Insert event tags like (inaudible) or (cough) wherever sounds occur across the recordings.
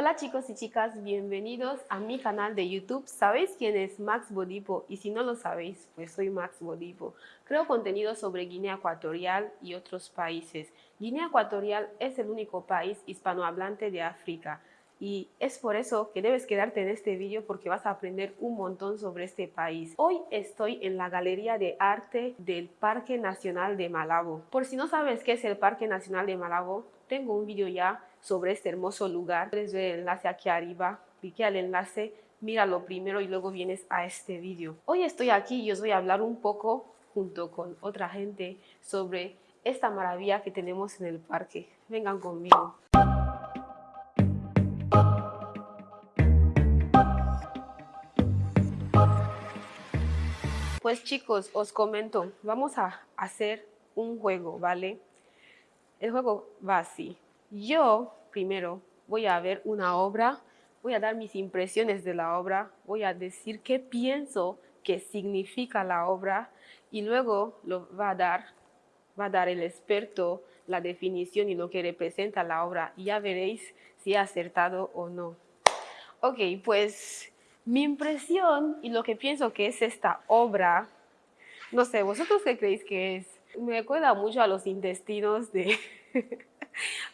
Hola chicos y chicas, bienvenidos a mi canal de YouTube. ¿Sabéis quién es Max Bodipo? Y si no lo sabéis, pues soy Max Bodipo. Creo contenido sobre Guinea Ecuatorial y otros países. Guinea Ecuatorial es el único país hispanohablante de África. Y es por eso que debes quedarte en este vídeo porque vas a aprender un montón sobre este país. Hoy estoy en la Galería de Arte del Parque Nacional de Malabo. Por si no sabes qué es el Parque Nacional de Malabo, tengo un vídeo ya sobre este hermoso lugar. Puedes ver el enlace aquí arriba, clique al enlace, míralo primero y luego vienes a este vídeo. Hoy estoy aquí y os voy a hablar un poco junto con otra gente sobre esta maravilla que tenemos en el parque. Vengan conmigo. Pues chicos, os comento, vamos a hacer un juego, ¿vale? El juego va así. Yo primero voy a ver una obra, voy a dar mis impresiones de la obra, voy a decir qué pienso que significa la obra y luego lo va a dar, va a dar el experto la definición y lo que representa la obra y ya veréis si he acertado o no. Ok, pues mi impresión y lo que pienso que es esta obra, no sé, ¿vosotros qué creéis que es? Me recuerda mucho a los intestinos de... (laughs)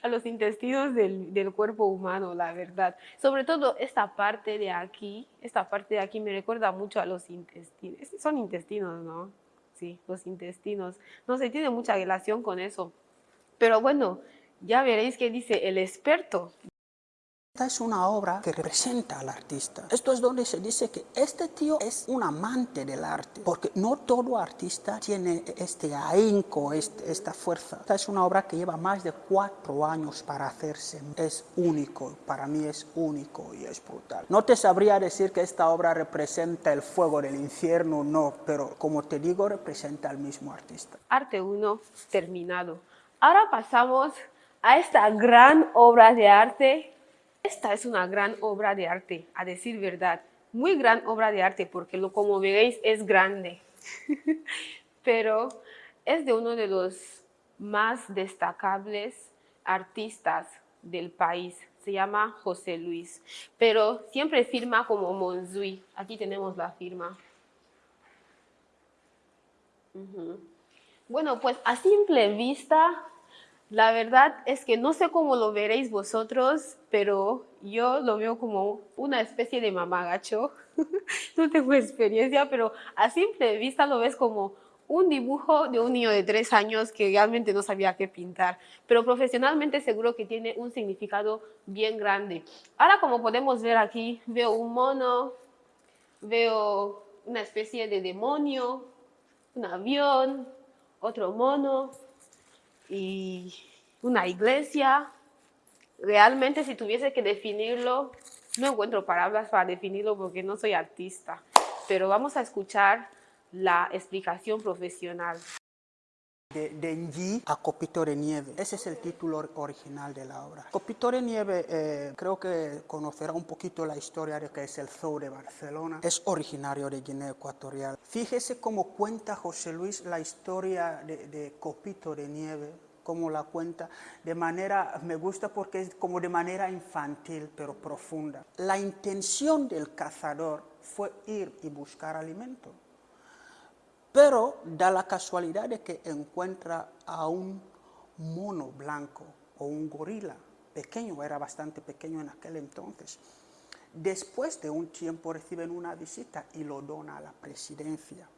a los intestinos del, del, cuerpo humano, la verdad. Sobre todo esta parte de aquí, esta parte de aquí me recuerda mucho a los intestinos. Son intestinos, ¿no? Sí, los intestinos. No se tiene mucha relación con eso. Pero bueno, ya veréis que dice el experto. Esta es una obra que representa al artista. Esto es donde se dice que este tío es un amante del arte, porque no todo artista tiene este ahínco, este, esta fuerza. Esta es una obra que lleva más de cuatro años para hacerse. Es único, para mí es único y es brutal. No te sabría decir que esta obra representa el fuego del infierno, no, pero como te digo, representa al mismo artista. Arte 1 terminado. Ahora pasamos a esta gran obra de arte esta es una gran obra de arte, a decir verdad. Muy gran obra de arte porque lo, como veréis es grande. (laughs) Pero es de uno de los más destacables artistas del país. Se llama José Luis, pero siempre firma como Monzui. Aquí tenemos la firma. Bueno, pues a simple vista la verdad es que no sé cómo lo veréis vosotros, pero yo lo veo como una especie de mamagacho. (laughs) no tengo experiencia, pero a simple vista lo ves como un dibujo de un niño de tres años que realmente no sabía qué pintar, pero profesionalmente seguro que tiene un significado bien grande. Ahora como podemos ver aquí, veo un mono, veo una especie de demonio, un avión, otro mono, y una iglesia. Realmente si tuviese que definirlo, no encuentro palabras para definirlo porque no soy artista, pero vamos a escuchar la explicación profesional. De Denji a Copito de Nieve. Ese es el título original de la obra. Copito de Nieve, eh, creo que conocerá un poquito la historia de que es el zoo de Barcelona. Es originario de Guinea Ecuatorial. Fíjese cómo cuenta José Luis la historia de, de Copito de Nieve como la cuenta de manera, me gusta porque es como de manera infantil pero profunda. La intención del cazador fue ir y buscar alimento pero da la casualidad de que encuentra a un mono blanco o un gorila pequeño, era bastante pequeño en aquel entonces. Después de un tiempo reciben una visita y lo dona a la presidencia.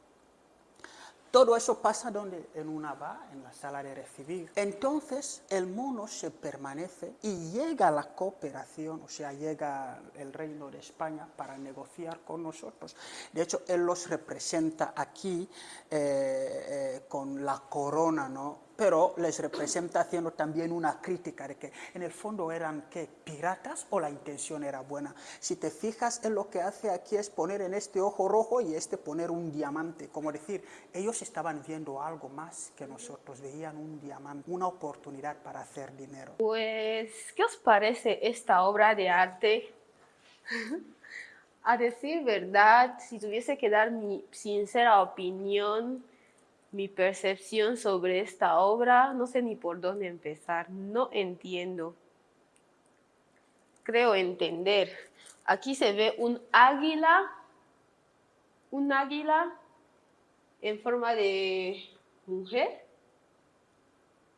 Todo eso pasa donde en una va, en la sala de recibir. Entonces el mono se permanece y llega la cooperación, o sea, llega el reino de España para negociar con nosotros. De hecho, él los representa aquí eh, eh, con la corona, ¿no? Pero les representa haciendo también una crítica de que en el fondo eran ¿qué? piratas o la intención era buena. Si te fijas en lo que hace aquí es poner en este ojo rojo y este poner un diamante, como decir, ellos estaban viendo algo más que nosotros, veían un diamante, una oportunidad para hacer dinero. Pues, ¿qué os parece esta obra de arte? (laughs) A decir verdad, si tuviese que dar mi sincera opinión, mi percepción sobre esta obra, no sé ni por dónde empezar, no entiendo. creo entender. Aquí se ve un águila, un águila en forma de mujer,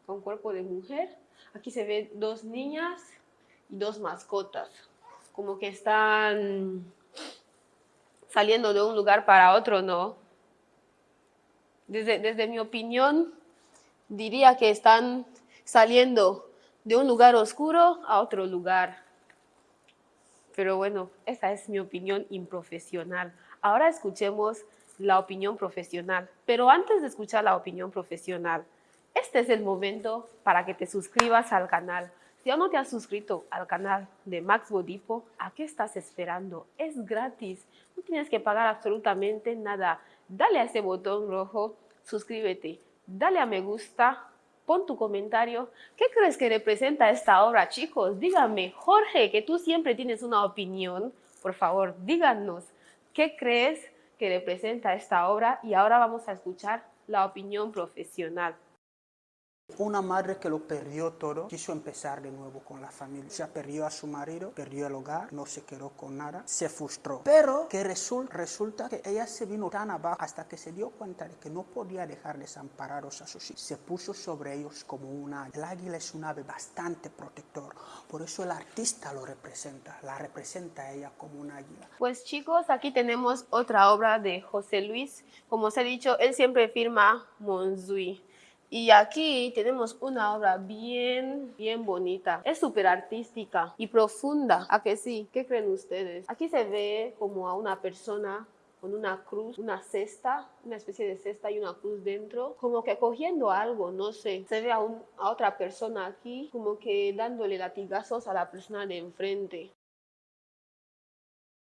con cuerpo de mujer. Aquí se ven dos niñas y dos mascotas, como que están saliendo de un lugar para otro, ¿no? Desde, desde mi opinión, diría que están saliendo de un lugar oscuro a otro lugar. Pero bueno, esa es mi opinión improfesional. Ahora escuchemos la opinión profesional. Pero antes de escuchar la opinión profesional, este es el momento para que te suscribas al canal. Si aún no te has suscrito al canal de Max Bodipo, ¿a qué estás esperando? Es gratis, no tienes que pagar absolutamente nada. Dale a ese botón rojo, suscríbete, dale a me gusta, pon tu comentario. ¿Qué crees que representa esta obra, chicos? Díganme, Jorge, que tú siempre tienes una opinión, por favor, díganos, ¿qué crees que representa esta obra? Y ahora vamos a escuchar la opinión profesional. Una madre que lo perdió todo, quiso empezar de nuevo con la familia. Se perdió a su marido, perdió el hogar, no se quedó con nada, se frustró. Pero que resulta que ella se vino tan abajo hasta que se dio cuenta de que no podía dejar desamparados a sus hijos. Se puso sobre ellos como un águila. El águila es un ave bastante protector, por eso el artista lo representa, la representa a ella como un águila. Pues chicos, aquí tenemos otra obra de José Luis. Como os he dicho, él siempre firma Monzui. Y aquí tenemos una obra bien, bien bonita. Es súper artística y profunda. ¿A que sí? ¿Qué creen ustedes? Aquí se ve como a una persona con una cruz, una cesta, una especie de cesta y una cruz dentro, como que cogiendo algo, no sé. Se ve a, a otra persona aquí, como que dándole latigazos a la persona de enfrente.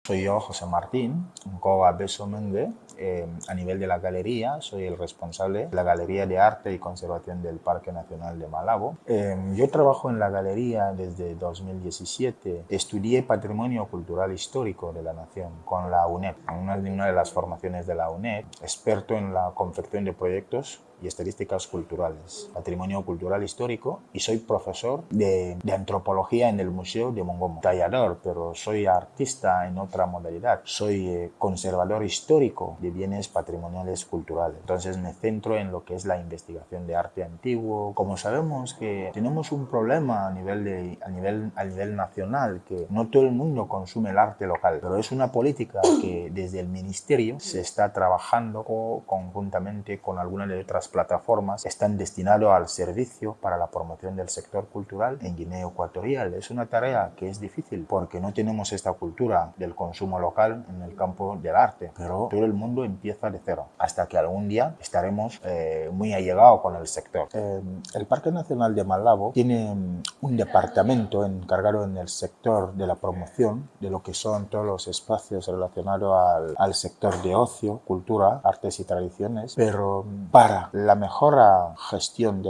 Soy yo, José Martín, un Coga Beso Mende. Eh, a nivel de la galería, soy el responsable de la Galería de Arte y Conservación del Parque Nacional de Malabo. Eh, yo trabajo en la galería desde 2017. Estudié Patrimonio Cultural Histórico de la Nación con la UNED, una de las formaciones de la UNED, experto en la confección de proyectos y estadísticas culturales, patrimonio cultural histórico y soy profesor de, de, antropología en el Museo de Mongomo. Tallador, pero soy artista en otra modalidad. Soy eh, conservador histórico de bienes patrimoniales culturales. Entonces me centro en lo que es la investigación de arte antiguo. Como sabemos que tenemos un problema a nivel, de, a nivel, a nivel nacional, que no todo el mundo consume el arte local, pero es una política que desde el ministerio se está trabajando conjuntamente con algunas de otras plataformas están destinados al servicio para la promoción del sector cultural en Guinea Ecuatorial. Es una tarea que es difícil porque no tenemos esta cultura del consumo local en el campo del arte, pero todo el mundo empieza de cero hasta que algún día estaremos eh, muy allegados con el sector. Eh, el Parque Nacional de Malabo tiene mm, un departamento encargado en el sector de la promoción de lo que son todos los espacios relacionados al, al sector de ocio, cultura, artes y tradiciones, pero mm, para la mejora gestión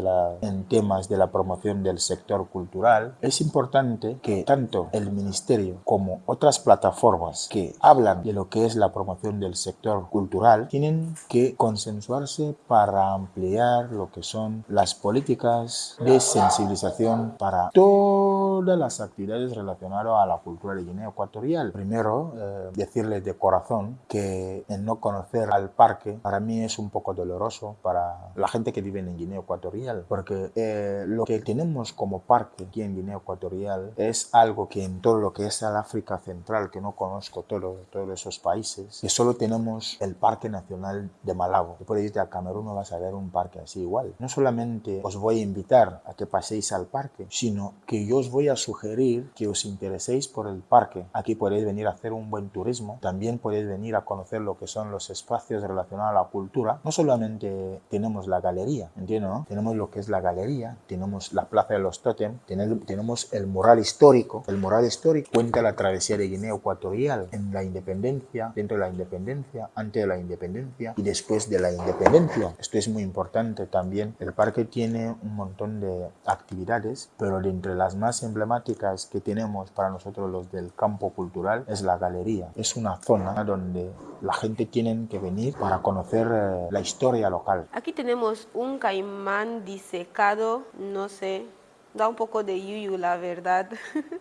en temas de la promoción del sector cultural, es importante que tanto el Ministerio como otras plataformas que hablan de lo que es la promoción del sector cultural tienen que consensuarse para ampliar lo que son las políticas de sensibilización para todas las actividades relacionadas a la cultura de Guinea Ecuatorial. Primero, eh, decirles de corazón que el no conocer al parque para mí es un poco doloroso para la gente que vive en Guinea Ecuatorial, porque eh, lo que tenemos como parque aquí en Guinea Ecuatorial es algo que en todo lo que es el África Central, que no conozco todo, todos esos países, que solo tenemos el Parque Nacional de Malabo. Puedes irte a Camerún no vas a ver un parque así igual. No solamente os voy a invitar a que paséis al parque, sino que yo os voy a sugerir que os intereséis por el parque. Aquí podéis venir a hacer un buen turismo, también podéis venir a conocer lo que son los espacios relacionados a la cultura. No solamente tenemos la galería, ¿entiendes? No? Tenemos lo que es la galería, tenemos la plaza de los Totem, tenemos el mural histórico. El mural histórico cuenta la travesía de Guinea Ecuatorial en la independencia, dentro de la independencia, antes de la independencia y después de la independencia. Esto es muy importante también. El parque tiene un montón de actividades, pero de entre las más emblemáticas que tenemos para nosotros los del campo cultural es la galería. Es una zona donde la gente tiene que venir para conocer eh, la historia local. Aquí tenemos un caimán disecado, no sé, da un poco de yuyu la verdad. (laughs)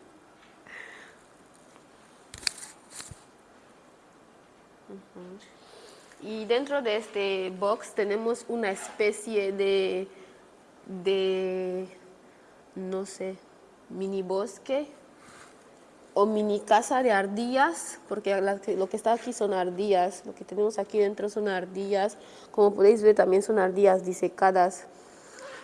y dentro de este box tenemos una especie de, de no sé, mini bosque o mini casa de ardillas, porque lo que está aquí son ardillas, lo que tenemos aquí dentro son ardillas, como podéis ver también son ardillas disecadas,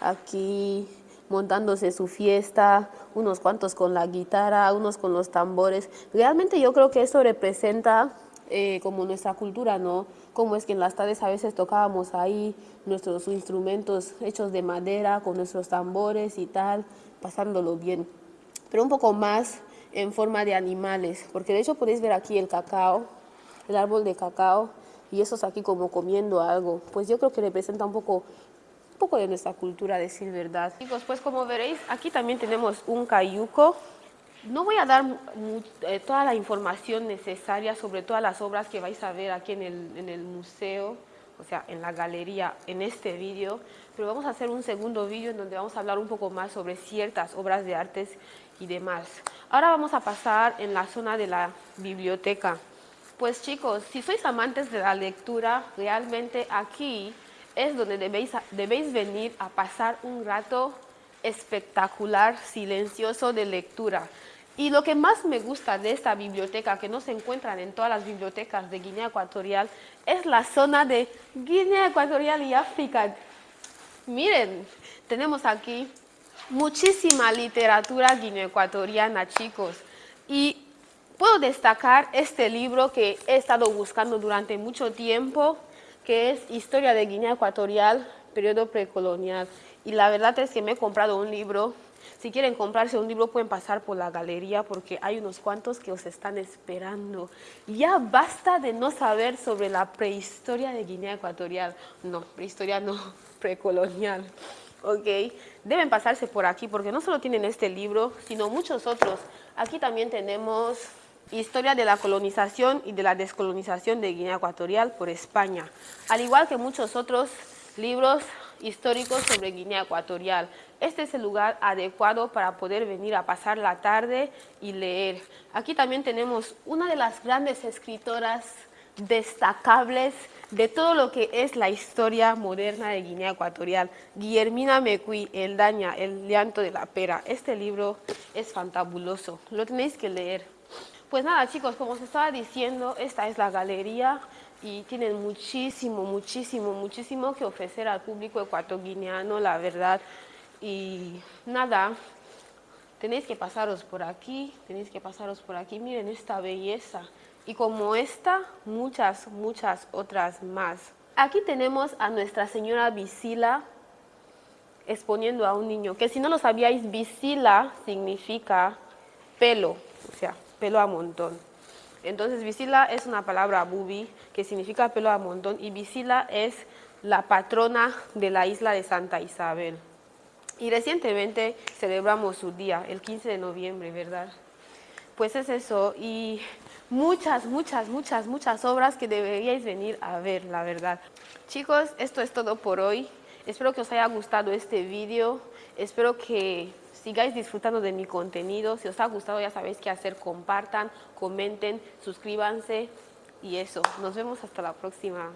aquí montándose su fiesta, unos cuantos con la guitarra, unos con los tambores. Realmente yo creo que eso representa eh, como nuestra cultura, ¿no? Como es que en las tardes a veces tocábamos ahí nuestros instrumentos hechos de madera, con nuestros tambores y tal, pasándolo bien. Pero un poco más en forma de animales, porque de hecho podéis ver aquí el cacao, el árbol de cacao, y esos aquí como comiendo algo. Pues yo creo que representa un poco, un poco de nuestra cultura, decir verdad. Chicos, pues como veréis, aquí también tenemos un cayuco. No voy a dar eh, toda la información necesaria sobre todas las obras que vais a ver aquí en el, en el museo, o sea, en la galería, en este vídeo, pero vamos a hacer un segundo vídeo en donde vamos a hablar un poco más sobre ciertas obras de artes y demás. Ahora vamos a pasar en la zona de la biblioteca. Pues chicos, si sois amantes de la lectura, realmente aquí es donde debéis, debéis venir a pasar un rato espectacular, silencioso de lectura. Y lo que más me gusta de esta biblioteca, que no se encuentran en todas las bibliotecas de Guinea Ecuatorial, es la zona de Guinea Ecuatorial y África. Miren, tenemos aquí muchísima literatura guineoecuatoriana, chicos. Y puedo destacar este libro que he estado buscando durante mucho tiempo, que es Historia de Guinea Ecuatorial, periodo precolonial. Y la verdad es que me he comprado un libro. Si quieren comprarse un libro pueden pasar por la galería porque hay unos cuantos que os están esperando. Ya basta de no saber sobre la prehistoria de Guinea Ecuatorial. No, prehistoria no, (laughs) precolonial. ¿Ok? Deben pasarse por aquí porque no solo tienen este libro, sino muchos otros. Aquí también tenemos Historia de la colonización y de la descolonización de Guinea Ecuatorial por España, al igual que muchos otros libros históricos sobre Guinea Ecuatorial. Este es el lugar adecuado para poder venir a pasar la tarde y leer. Aquí también tenemos una de las grandes escritoras destacables de todo lo que es la historia moderna de Guinea Ecuatorial. Guillermina Mecui, El Daña, El llanto de la pera. Este libro es fantabuloso, lo tenéis que leer. Pues nada chicos, como os estaba diciendo, esta es la galería y tienen muchísimo, muchísimo, muchísimo que ofrecer al público ecuatoguineano, la verdad. Y nada, tenéis que pasaros por aquí, tenéis que pasaros por aquí, miren esta belleza y como esta, muchas, muchas otras más. Aquí tenemos a Nuestra Señora Visila exponiendo a un niño, que si no lo sabíais, Visila significa pelo, o sea, pelo a montón. Entonces, Visila es una palabra bubi que significa pelo a montón y Visila es la patrona de la isla de Santa Isabel. Y recientemente celebramos su día, el 15 de noviembre, ¿verdad? Pues es eso, y muchas, muchas, muchas, muchas obras que deberíais venir a ver, la verdad. Chicos, esto es todo por hoy. Espero que os haya gustado este vídeo. Espero que sigáis disfrutando de mi contenido. Si os ha gustado ya sabéis qué hacer. Compartan, comenten, suscríbanse y eso. Nos vemos hasta la próxima.